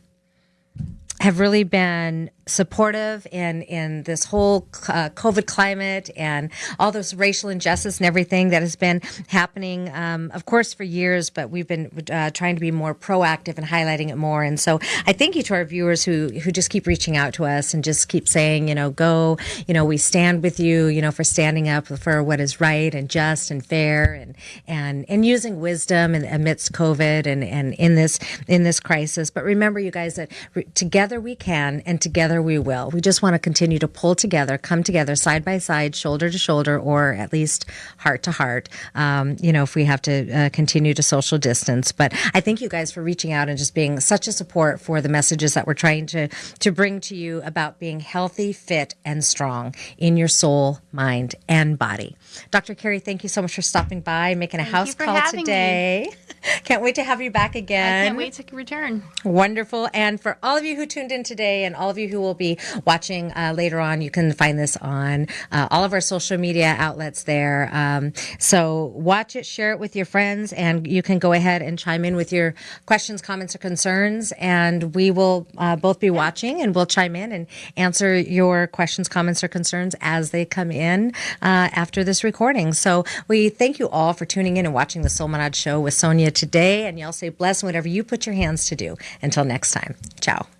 have really been supportive in in this whole uh, COVID climate and all this racial injustice and everything that has been happening, um, of course, for years. But we've been uh, trying to be more proactive and highlighting it more. And so I thank you to our viewers who who just keep reaching out to us and just keep saying, you know, go, you know, we stand with you, you know, for standing up for what is right and just and fair and and and using wisdom in, amidst COVID and and in this in this crisis. But remember, you guys, that re- together we can and together we will. We just want to continue to pull together, come together side by side, shoulder to shoulder, or at least heart to heart. Um, you know, if we have to uh, continue to social distance. But I thank you guys for reaching out and just being such a support for the messages that we're trying to to bring to you about being healthy, fit, and strong in your soul, mind, and body. Dr. Carrie, thank you so much for stopping by, making a Thank house you for call having me. today. Can't wait to have you back I again. can't wait to return. Wonderful. And for all of you who tuned in today and all of you who will be watching uh, later on, you can find this on uh, all of our social media outlets there. Um, so watch it, share it with your friends, and you can go ahead and chime in with your questions, comments, or concerns. And we will uh, both be watching and we'll chime in and answer your questions, comments, or concerns as they come in uh, after this recording. So we thank you all for tuning in and watching the Soul Monad Show with Sonia today. And y'all say bless whatever you put your hands to do. Until next time, ciao.